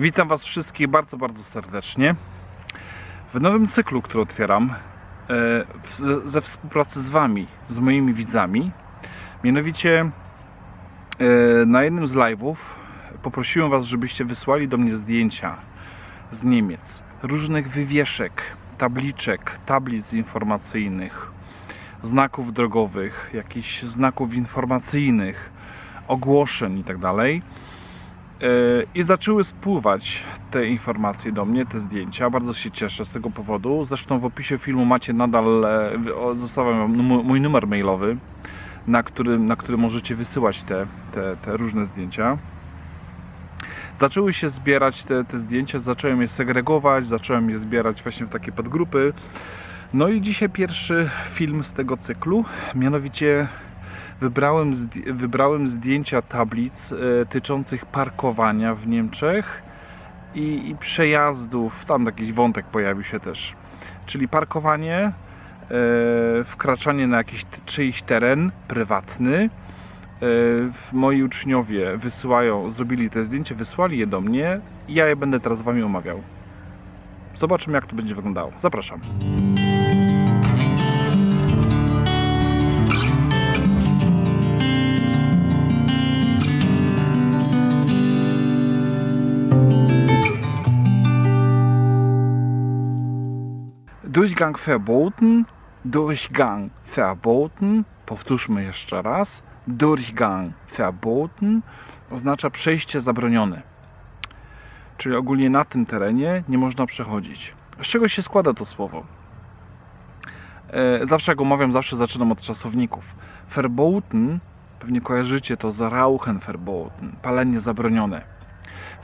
Witam Was wszystkich bardzo, bardzo serdecznie. W nowym cyklu, który otwieram, e, ze współpracy z Wami, z moimi widzami. Mianowicie e, na jednym z live'ów poprosiłem Was, żebyście wysłali do mnie zdjęcia z Niemiec, różnych wywieszek, tabliczek, tablic informacyjnych, znaków drogowych, jakichś znaków informacyjnych, ogłoszeń itd. E, I zaczęły spływać te informacje do mnie, te zdjęcia. Bardzo się cieszę z tego powodu. Zresztą w opisie filmu macie nadal, e, zostawiam mój numer mailowy, na którym, na którym możecie wysyłać te, te, te różne zdjęcia. Zaczęły się zbierać te, te zdjęcia, zacząłem je segregować, zacząłem je zbierać właśnie w takie podgrupy. No i dzisiaj pierwszy film z tego cyklu, mianowicie wybrałem, wybrałem zdjęcia tablic e, tyczących parkowania w Niemczech i, i przejazdów. Tam jakiś wątek pojawił się też. Czyli parkowanie, e, wkraczanie na jakiś czyjś teren prywatny. E, moi uczniowie wysyłają, zrobili te zdjęcia, wysłali je do mnie ja je będę teraz z Wami omawiał. Zobaczymy, jak to będzie wyglądało. Zapraszam. Durchgang verboten, Durchgang verboten, powtórzmy jeszcze raz. Durchgang verboten oznacza przejście zabronione. Czyli ogólnie na tym terenie nie można przechodzić. Z czego się składa to słowo? E, Zawsze jak omawiam, zawsze zaczynam od czasowników. Verboten, pewnie kojarzycie to z Rauchen verboten, palenie zabronione.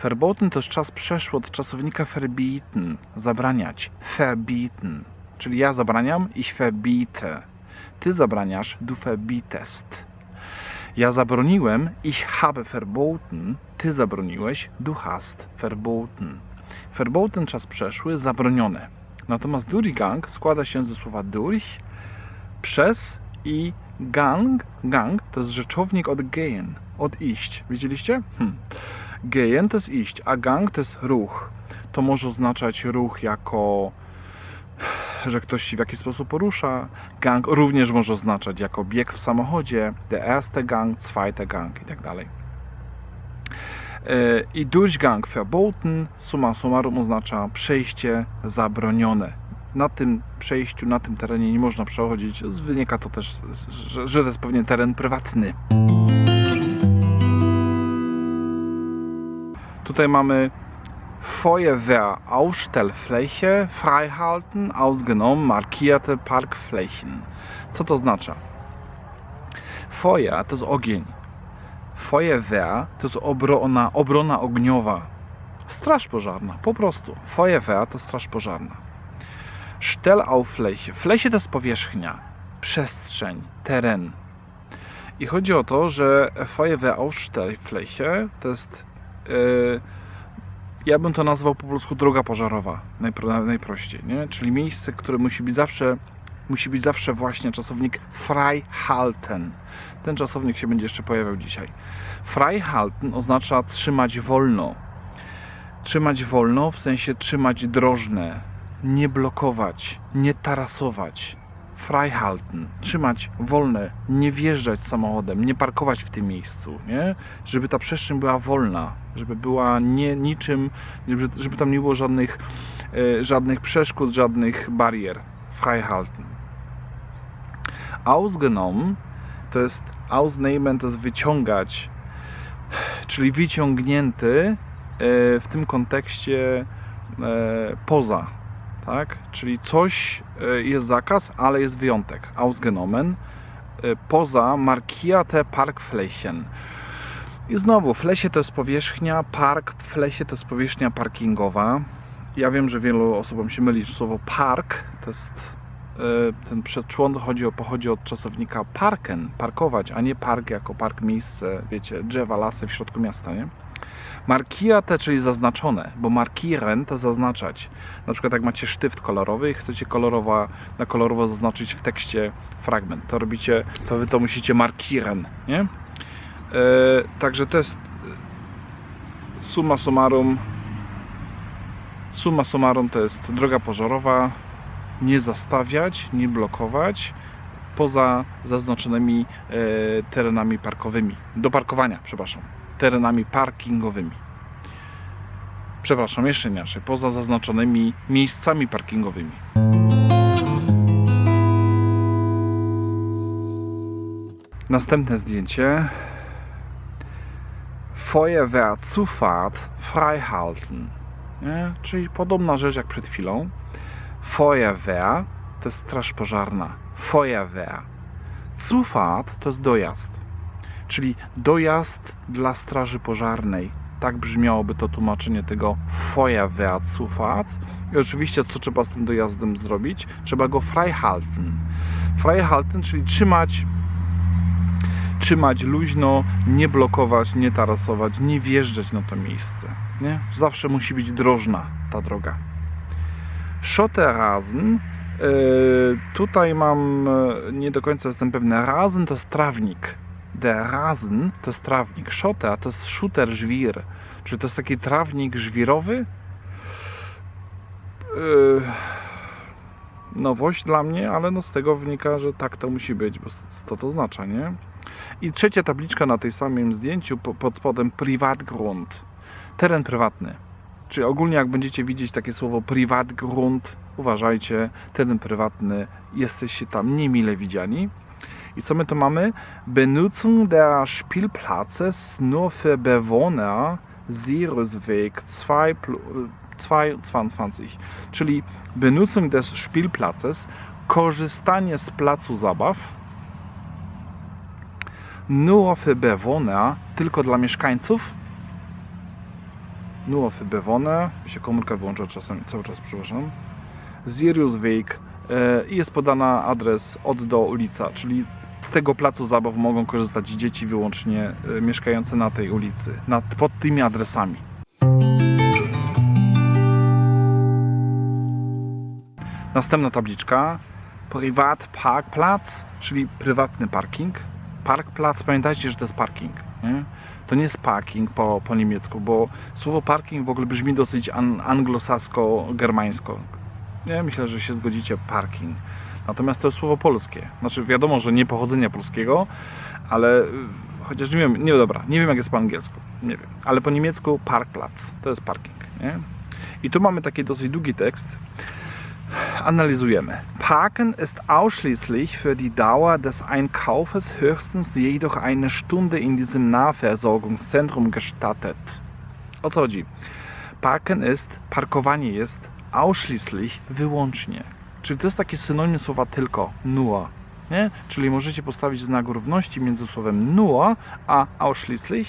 Verboten to jest czas przeszły od czasownika verbieten, zabraniać, verbieten. Czyli ja zabraniam, ich verbiete. Ty zabraniasz, du verbietest. Ja zabroniłem, ich habe verboten. Ty zabroniłeś, du hast verboten. Verboten czas przeszły, zabronione. Natomiast Durchgang składa się ze słowa durch, przez i gang. Gang to jest rzeczownik od gehen, od iść. Widzieliście? Hm. Gehen to jest iść, a gang to jest ruch. To może oznaczać ruch jako, że ktoś się w jakiś sposób porusza. Gang również może oznaczać jako bieg w samochodzie, der erste Gang, zweite Gang i tak. E, I Durchgang verboten, summa summarum oznacza przejście zabronione. Na tym przejściu, na tym terenie nie można przechodzić. Wynika to też, że to jest pewnie teren prywatny. Tutaj mamy Feuerwehr Ausstellfläche freihalten, ausgenommen markierte Parkflächen. Co to oznacza? Feuer to jest ogień. Feuerwehr to jest obrona, obrona ogniowa. Straż pożarna, po prostu. Feuerwehr to straż pożarna. Stellaufläche. Fläche to jest powierzchnia, przestrzeń, teren. I chodzi o to, że Feuerwehr Ausstellfläche to jest Yy, ja bym to nazwał po polsku droga pożarowa, najpro, najprościej, nie? Czyli miejsce, które musi być zawsze, musi być zawsze właśnie czasownik freihalten. Ten czasownik się będzie jeszcze pojawiał dzisiaj. Freihalten oznacza trzymać wolno. Trzymać wolno w sensie trzymać drożne, nie blokować, nie tarasować. Freihalten, trzymać wolne, nie wjeżdżać samochodem, nie parkować w tym miejscu, nie? żeby ta przestrzeń była wolna, żeby była nie niczym, żeby, tam nie było żadnych, e, żadnych przeszkód, żadnych barier. Freihalten. Ausgenommen to jest ausnehmen, to jest wyciągać, czyli wyciągnięty e, w tym kontekście e, poza, tak? Czyli coś e, jest zakaz, ale jest wyjątek. Ausgenommen e, poza markierte Parkflächen. I znowu, flesie to jest powierzchnia, park w lesie to jest powierzchnia parkingowa. Ja wiem, że wielu osobom się myli że słowo park, to jest e, ten przedczłon chodzi o, pochodzi od czasownika parken, parkować, a nie park jako park miejsce, wiecie, drzewa, lasy w środku miasta, nie? Markierte, czyli zaznaczone, bo markieren to zaznaczać. Na przykład jak macie sztyft kolorowy i chcecie kolorowo, na kolorowo zaznaczyć w tekście fragment, to robicie, to wy to musicie markieren, nie? E, także to jest e, summa summarum Summa summarum to jest droga pożarowa, nie zastawiać, nie blokować poza zaznaczonymi e, terenami parkowymi, do parkowania, przepraszam, terenami parkingowymi. Przepraszam, jeszcze inaczej, poza zaznaczonymi miejscami parkingowymi. Następne zdjęcie. Feuerwehrzufahrt freihalten. Nie? Czyli podobna rzecz jak przed chwilą. Feuerwehr to jest straż pożarna. Feuerwehr. Zufahrt to jest dojazd. Czyli dojazd dla straży pożarnej. Tak brzmiałoby to tłumaczenie tego Feuerwehrzufahrt. I oczywiście co trzeba z tym dojazdem zrobić? Trzeba go freihalten. Freihalten, czyli trzymać trzymać luźno, nie blokować, nie tarasować, nie wjeżdżać na to miejsce. Nie? Zawsze musi być drożna ta droga. Schotterrasen. Yy, tutaj mam, yy, nie do końca jestem pewny, Rasen to jest trawnik. Der Rasen to jest trawnik. Schotter to jest shooter żwir. Czyli to jest taki trawnik żwirowy. Yy, nowość dla mnie, ale no z tego wynika, że tak to musi być, bo to to oznacza, nie? I trzecia tabliczka na tej samym zdjęciu pod spodem Privatgrund. Teren prywatny. Czyli ogólnie jak będziecie widzieć takie słowo Privatgrund, uważajcie, teren prywatny, jesteście tam niemile widziani. I co my tu mamy? Benutzung der Spielplatzes nur für Bewohner Siriusweg 22. Czyli Benutzung des Spielplatzes, korzystanie z placu zabaw nur für Bewohner, tylko dla mieszkańców. Nur für Bewohner, się komórka wyłącza czasem, cały czas, przepraszam. Siriusweg e, i jest podana adres od do ulica, czyli z tego placu zabaw mogą korzystać dzieci wyłącznie e, mieszkające na tej ulicy, nad, pod tymi adresami. Następna tabliczka. Privat Parkplatz, czyli prywatny parking. Parkplatz, pamiętajcie, że to jest parking. Nie? To nie jest parking po, po niemiecku, bo słowo parking w ogóle brzmi dosyć an, anglosasko-germańsko. Nie, myślę, że się zgodzicie, parking. Natomiast to jest słowo polskie. Znaczy wiadomo, że nie pochodzenia polskiego, ale y, chociaż nie wiem, nie dobra, nie wiem jak jest po angielsku, nie wiem, ale po niemiecku Parkplatz to jest parking. Nie? I tu mamy taki dosyć długi tekst analysujemy. Parken ist ausschließlich für die Dauer des Einkaufes höchstens jedoch eine Stunde in diesem Nahversorgungszentrum gestattet. O co chodzi? Parken ist, parkowanie jest ausschließlich, wyłącznie. Czyli to jest takie synonim słowa tylko, nur. Nie? Czyli możecie postawić znak równości między słowem nur a ausschließlich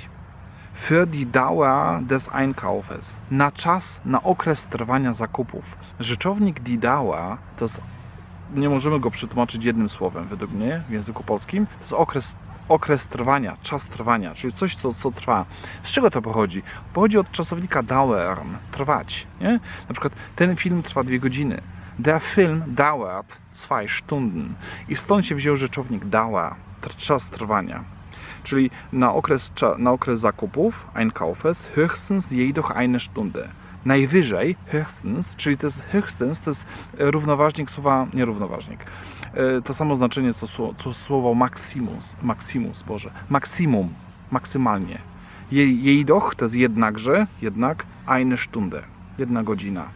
für die Dauer des Einkaufes. Na czas, na okres trwania zakupów. Rzeczownik die Dauer to jest, nie możemy go przetłumaczyć jednym słowem według mnie w języku polskim. To jest okres, okres trwania, czas trwania, czyli coś, co, co trwa. Z czego to pochodzi? Pochodzi od czasownika dauern, trwać. Nie? Na przykład ten film trwa dwie godziny. Der Film dauert zwei Stunden. I stąd się wziął rzeczownik Dauer, czas trwania czyli na okres, na okres zakupów, Einkaufes, höchstens jedoch eine Stunde. Najwyżej, höchstens, czyli to jest höchstens, to jest równoważnik słowa, nie równoważnik, e, to samo znaczenie co, co słowo maximus, maximus, Boże, maksimum, maksymalnie. Jedoch to jest jednakże, jednak, eine Stunde, jedna godzina.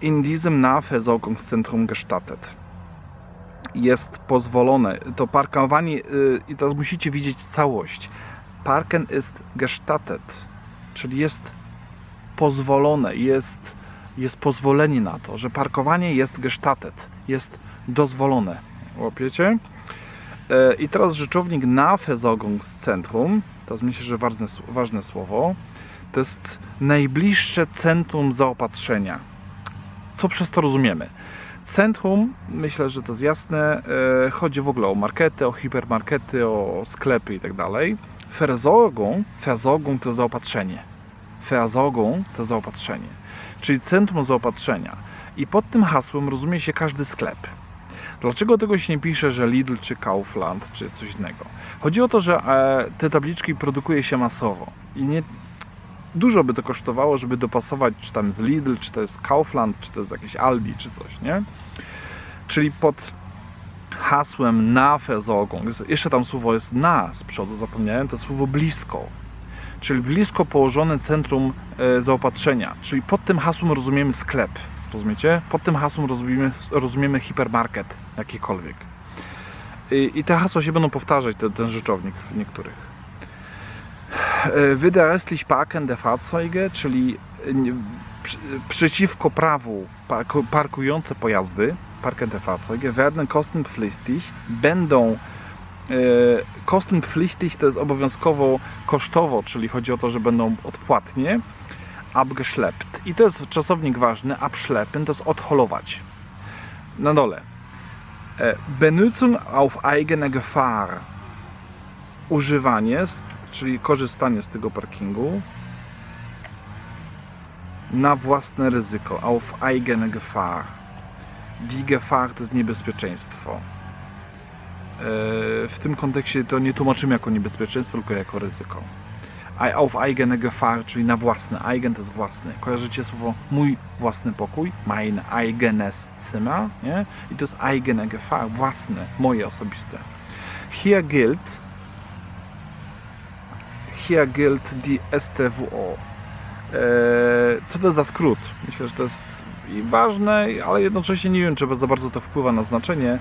In diesem Nahversorgungszentrum gestattet jest pozwolone. To parkowanie, y, i teraz musicie widzieć całość. Parken ist gestattet, czyli jest pozwolone, jest, jest pozwolenie na to, że parkowanie jest gestattet, jest dozwolone. Łapiecie? E, I teraz rzeczownik Nahversorgungszentrum, to jest myślę, że ważne, ważne słowo, to jest najbliższe centrum zaopatrzenia. Co przez to rozumiemy? Centrum, myślę, że to jest jasne, e, chodzi w ogóle o markety, o hipermarkety, o sklepy i tak dalej. Versorgung to zaopatrzenie. Versorgung to zaopatrzenie, czyli centrum zaopatrzenia. I pod tym hasłem rozumie się każdy sklep. Dlaczego tego się nie pisze, że Lidl czy Kaufland czy coś innego? Chodzi o to, że e, te tabliczki produkuje się masowo i nie, dużo by to kosztowało, żeby dopasować, czy tam z Lidl, czy to jest Kaufland, czy to jest jakieś Aldi, czy coś, nie? Czyli pod hasłem na Versorgung, jest- jeszcze tam słowo jest na z przodu, zapomniałem, to słowo blisko. Czyli blisko położone centrum e, zaopatrzenia. Czyli pod tym hasłem rozumiemy sklep. Rozumiecie? Pod tym hasłem rozumiemy, rozumiemy hipermarket jakikolwiek. I, I te hasła się będą powtarzać, ten rzeczownik w niektórych. E, Widerrechtlich parkende Fahrzeuge, czyli e, przeciwko prawu parku, parkujące pojazdy, parkende Fahrzeuge, werden kostenpflichtig, będą e, kostenpflichtig to jest obowiązkowo kosztowo, czyli chodzi o to, że będą odpłatnie, abgeschleppt. I to jest czasownik ważny, abschleppen to jest odholować. Na dole. Benutzung auf eigene Gefahr. Używanie, czyli korzystanie z tego parkingu na własne ryzyko. Auf eigene Gefahr. Die Gefahr to jest niebezpieczeństwo. E, W tym kontekście to nie tłumaczymy jako niebezpieczeństwo, tylko jako ryzyko. Auf eigene Gefahr, czyli na własne. Eigen to jest własny. Kojarzycie słowo mój własny pokój? Mein eigenes Zimmer. Nie? I to jest eigene Gefahr, własne, moje osobiste. Hier gilt hier gilt die STWO. Eee, Co to za skrót? Myślę, że to jest i ważne, ale jednocześnie nie wiem, czy za bardzo to wpływa na znaczenie.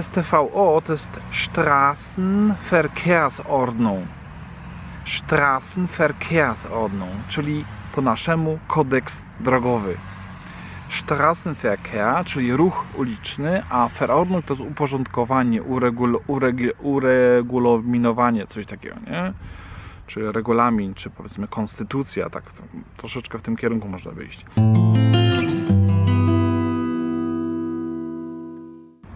STVO to jest Straßenverkehrsordnung. Straßenverkehrsordnung, czyli po naszemu kodeks drogowy. Straßenverkehr, czyli ruch uliczny, a Verordnung to jest uporządkowanie, uregul, uregi, uregulominowanie, coś takiego, nie? Czy regulamin, czy powiedzmy konstytucja, tak to, troszeczkę w tym kierunku można wyjść.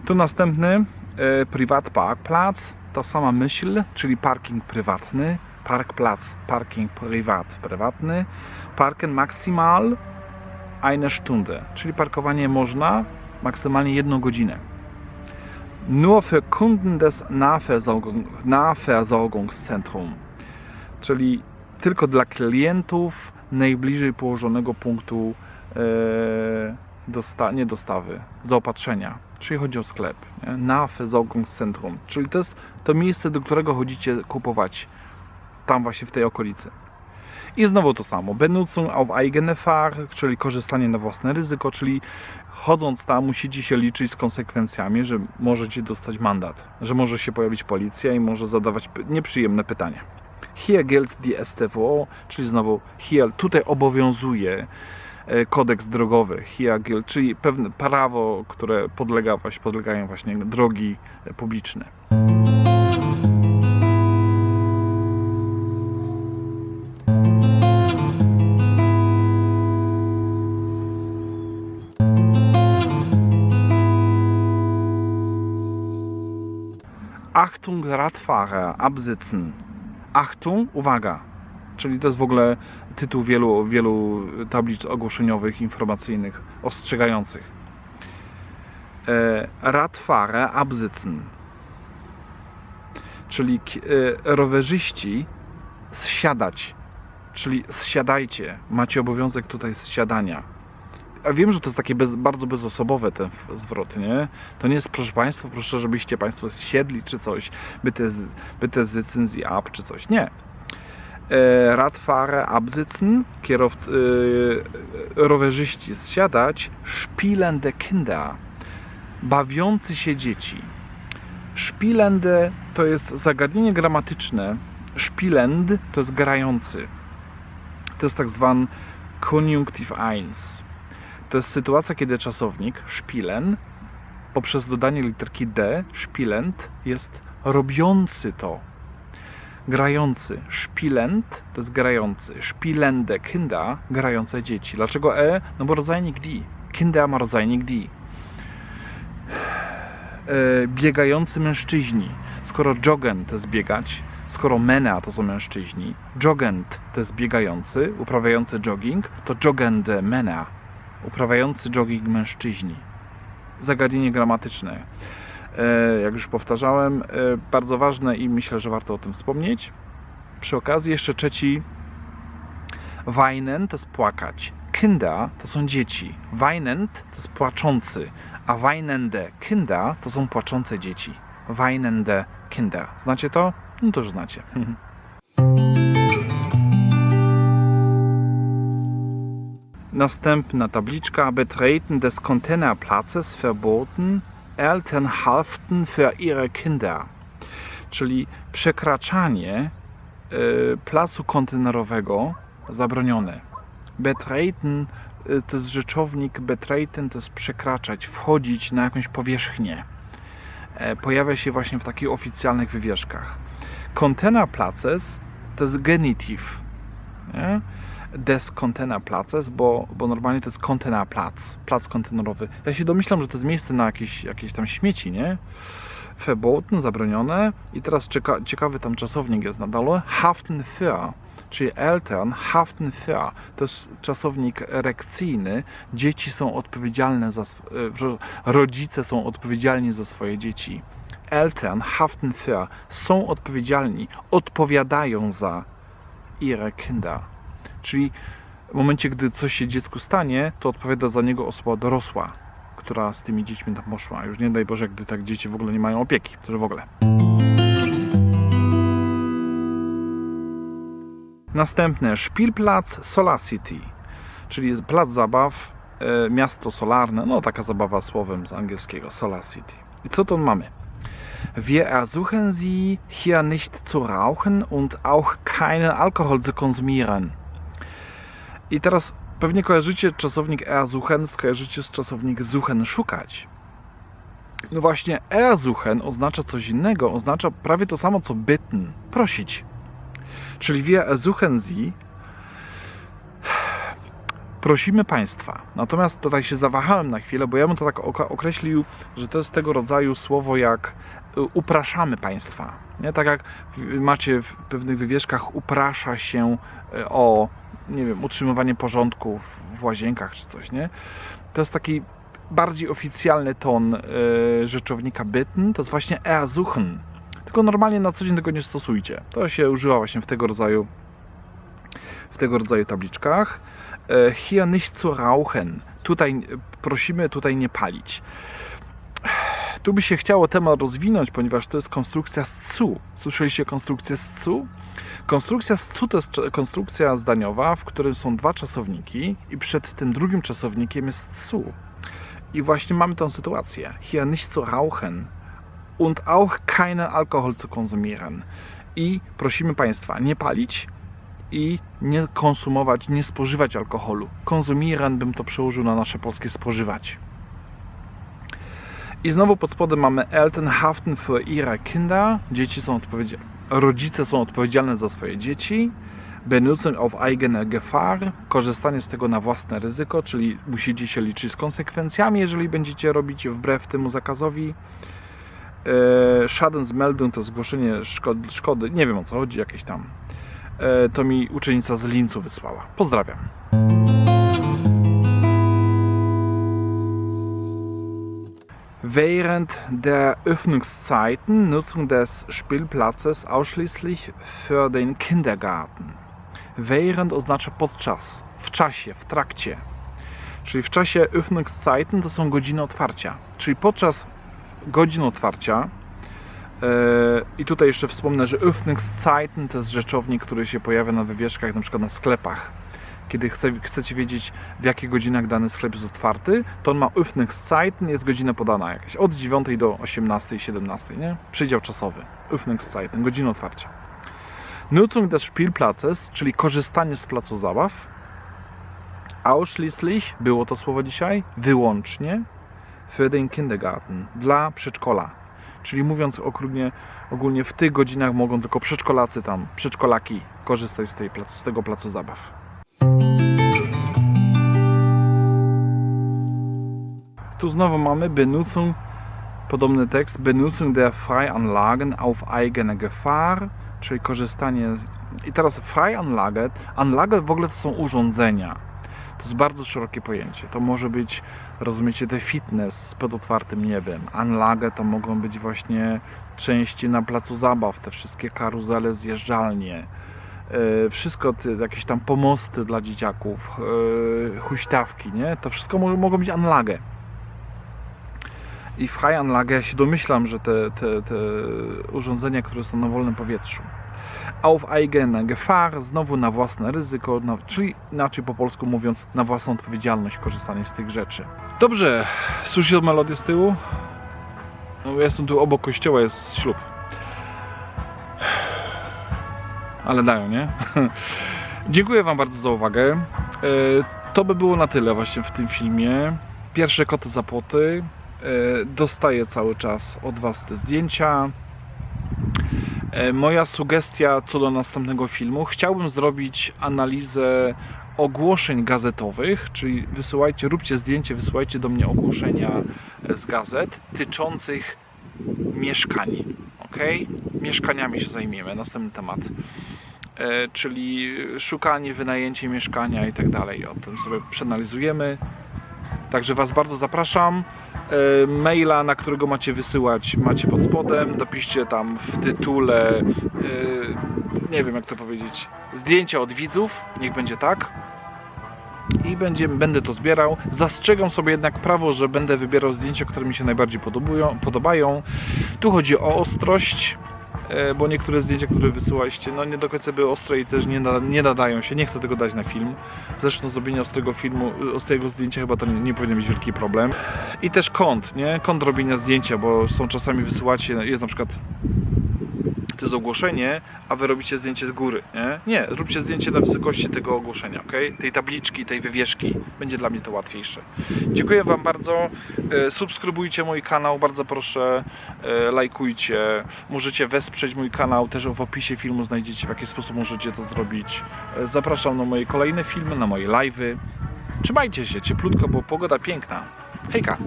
Tu następny e, Privatparkplatz, ta sama myśl, czyli parking prywatny, Parkplatz, parking privat, prywatny, Parken maximal eine Stunde, czyli parkowanie można maksymalnie jedną godzinę. Nur für Kunden des Nahversorgung, Nahversorgungszentrum, czyli tylko dla klientów najbliżej położonego punktu e, dosta, nie dostawy, zaopatrzenia, czyli chodzi o sklep, nie? Nahversorgungszentrum, czyli to jest to miejsce, do którego chodzicie kupować tam właśnie w tej okolicy. I znowu to samo. Benutzung auf eigene Fahr, czyli korzystanie na własne ryzyko, czyli chodząc tam musicie się liczyć z konsekwencjami, że możecie dostać mandat, że może się pojawić policja i może zadawać nieprzyjemne pytania. Hier gilt die STWO, czyli znowu hier, tutaj obowiązuje e, kodeks drogowy, hier gilt, czyli pewne prawo, które podlega, podlegają właśnie drogi e, publiczne. Achtung Radfahrer, absitzen. Achtung, uwaga. Czyli to jest w ogóle tytuł wielu, wielu tablic ogłoszeniowych, informacyjnych, ostrzegających. E, Radfahrer, absitzen. Czyli e, rowerzyści zsiadać. Czyli zsiadajcie. Macie obowiązek tutaj zsiadania. A wiem, że to jest takie bez, bardzo bezosobowe ten zwrot, nie? To nie jest, proszę Państwa, proszę, żebyście Państwo siedli czy coś, bitte, bitte sitzen Sie ab czy coś. Nie. E, Radfahrer absitzen, kierowcy, e, rowerzyści zsiadać, spielende Kinder, bawiący się dzieci. Spielende to jest zagadnienie gramatyczne. Spielend to jest grający. To jest tak zwany Konjunktiv 1. To jest sytuacja, kiedy czasownik spielen poprzez dodanie literki D, spielend, jest robiący to. Grający. Spielend to jest grający. Spielende Kinder, grające dzieci. Dlaczego E? No bo rodzajnik die. Kinder ma rodzajnik die. E, biegający mężczyźni. Skoro joggen to jest biegać, skoro mena to są mężczyźni, joggend to jest biegający, uprawiający jogging, to joggende mena, uprawiający jogging mężczyźni. Zagadnienie gramatyczne. E, jak już powtarzałem, e, bardzo ważne i myślę, że warto o tym wspomnieć. Przy okazji jeszcze trzeci Weinen to jest płakać. Kinder to są dzieci. Weinend to jest płaczący. A weinende Kinder to są płaczące dzieci. Weinende Kinder. Znacie to? No to już znacie. Następna tabliczka. Betreten des Containerplatzes verboten. Eltern haften für ihre Kinder. Czyli przekraczanie y, placu kontenerowego zabronione. Betreten y, to jest rzeczownik, betreten to jest przekraczać, wchodzić na jakąś powierzchnię. E, Pojawia się właśnie w takich oficjalnych wywieszkach. Containerplaces to jest genitiv. Nie? Des Containerplaces, bo, bo normalnie to jest kontenerplac, plac kontenerowy. Ja się domyślam, że to jest miejsce na jakieś, jakieś tam śmieci, nie? Verboten, zabronione. I teraz cieka, ciekawy tam czasownik jest na dole. Haften für, czyli Eltern haften für. To jest czasownik erekcyjny. Dzieci są odpowiedzialne za, e, rodzice są odpowiedzialni za swoje dzieci. Eltern haften für są odpowiedzialni, odpowiadają za ihre Kinder. Czyli w momencie, gdy coś się dziecku stanie, to odpowiada za niego osoba dorosła, która z tymi dziećmi tam poszła. Już nie daj Boże, gdy tak dzieci w ogóle nie mają opieki, to w ogóle. Następne Spielplatz Solar City, czyli plac zabaw, e, miasto solarne, no taka zabawa słowem z angielskiego, Solar City. I co tu mamy? Wir ersuchen Sie, hier nicht zu rauchen und auch keinen Alkohol zu konsumieren. I teraz pewnie kojarzycie czasownik ersuchen, skojarzycie z czasownik suchen, szukać. No właśnie, ersuchen oznacza coś innego, oznacza prawie to samo co bitten, prosić. Czyli wir ersuchen Sie, prosimy Państwa. Natomiast tutaj się zawahałem na chwilę, bo ja bym to tak określił, że to jest tego rodzaju słowo jak y, upraszamy Państwa. Nie? Tak jak macie w pewnych wywieszkach uprasza się y, o nie wiem, utrzymywanie porządku w- łazienkach czy coś, nie? To jest taki bardziej oficjalny ton y, rzeczownika bitten, to jest właśnie ersuchen. Tylko normalnie na co dzień tego nie stosujcie. To się używa właśnie w tego rodzaju w tego rodzaju tabliczkach. E, Hier nicht zu rauchen. Tutaj e, prosimy tutaj nie palić. Tu by się chciało temat rozwinąć, ponieważ to jest konstrukcja z cu. Słyszeliście konstrukcję z cu? Konstrukcja to jest konstrukcja zdaniowa, w którym są dwa czasowniki i przed tym drugim czasownikiem jest cu. I właśnie mamy tę sytuację. Hier nicht zu rauchen und auch keinen Alkohol zu konsumieren. I prosimy Państwa, nie palić i nie konsumować, nie spożywać alkoholu. Konsumieren bym to przełożył na nasze polskie spożywać. I znowu pod spodem mamy Eltern haften für ihre Kinder. Dzieci są odpowiedzialne, rodzice są odpowiedzialne za swoje dzieci. Benutzung auf eigene Gefahr, korzystanie z tego na własne ryzyko, czyli musicie się liczyć z konsekwencjami, jeżeli będziecie robić wbrew temu zakazowi. E, Schadensmeldung to zgłoszenie szkody, szkody, nie wiem o co chodzi, jakieś tam. E, To mi uczennica z Lincu wysłała. Pozdrawiam. Während der Öffnungszeiten Nutzung des Spielplatzes ausschließlich für den Kindergarten. Während oznacza podczas, w czasie, w trakcie. Czyli w czasie Öffnungszeiten to są godziny otwarcia. Czyli podczas godzin otwarcia e, i tutaj jeszcze wspomnę, że Öffnungszeiten to jest rzeczownik, który się pojawia na wywieszkach, na przykład na sklepach. Kiedy chce, chcecie wiedzieć, w jakich godzinach dany sklep jest otwarty, to on ma Öffnungszeiten, jest godzina podana jakaś, od 9 do 18, 17, nie? Przydział czasowy. Öffnungszeiten, godzina otwarcia. Nutzung des Spielplatzes, czyli korzystanie z placu zabaw. Ausschließlich, było to słowo dzisiaj, wyłącznie für den Kindergarten, dla przedszkola. Czyli mówiąc ogólnie, ogólnie w tych godzinach mogą tylko przedszkolacy tam, przedszkolaki korzystać z, tej placu, z tego placu zabaw. Tu znowu mamy Benutzung, podobny tekst, Benutzung der Freianlagen auf eigene Gefahr, czyli korzystanie. I teraz Freianlage, Anlage w ogóle to są urządzenia. To jest bardzo szerokie pojęcie. To może być, rozumiecie, te fitness pod otwartym niebem. Anlage to mogą być właśnie części na placu zabaw, te wszystkie karuzele, zjeżdżalnie. E, wszystko, jakieś tam pomosty dla dzieciaków, e, huśtawki, nie? To wszystko mo- mogą być Anlage. I w High Anlage ja się domyślam, że te, te, te urządzenia, które są na wolnym powietrzu. Auf eigene Gefahr, znowu na własne ryzyko, na, czyli inaczej po polsku mówiąc, na własną odpowiedzialność korzystanie z tych rzeczy. Dobrze, słyszycie melodię z tyłu? No, ja jestem tu obok kościoła, jest ślub. Ale dają, nie? Dziękuję Wam bardzo za uwagę. E, To by było na tyle właśnie w tym filmie. Pierwsze koty za płoty. E, Dostaję cały czas od Was te zdjęcia. E, Moja sugestia co do następnego filmu. Chciałbym zrobić analizę ogłoszeń gazetowych, czyli wysyłajcie, róbcie zdjęcie, wysyłajcie do mnie ogłoszenia z gazet tyczących mieszkań. Ok? Mieszkaniami się zajmiemy, następny temat. E, czyli szukanie, wynajęcie mieszkania i tak dalej. O tym sobie przeanalizujemy. Także Was bardzo zapraszam. E, Maila, na którego macie wysyłać, macie pod spodem. Dopiszcie tam w tytule, e, nie wiem jak to powiedzieć, zdjęcia od widzów. Niech będzie tak. I będzie, będę to zbierał. Zastrzegam sobie jednak prawo, że będę wybierał zdjęcia, które mi się najbardziej podobają. Tu chodzi o ostrość, bo niektóre zdjęcia, które wysyłaliście, no nie do końca były ostre i też nie, nie nadają się. Nie chcę tego dać na film. Zresztą zrobienie ostrego filmu, ostrego zdjęcia chyba to nie, nie powinien być wielki problem. I też kąt, nie? Kąt robienia zdjęcia, bo są czasami wysyłacie, jest na przykład to jest ogłoszenie, a wy robicie zdjęcie z góry, nie? Nie, zróbcie zdjęcie na wysokości tego ogłoszenia, ok? Tej tabliczki, tej wywieszki. Będzie dla mnie to łatwiejsze. Dziękuję Wam bardzo. E, Subskrybujcie mój kanał, bardzo proszę. E, Lajkujcie. Możecie wesprzeć mój kanał. Też w opisie filmu znajdziecie, w jaki sposób możecie to zrobić. E, Zapraszam na moje kolejne filmy, na moje live'y. Trzymajcie się cieplutko, bo pogoda piękna. Hejka!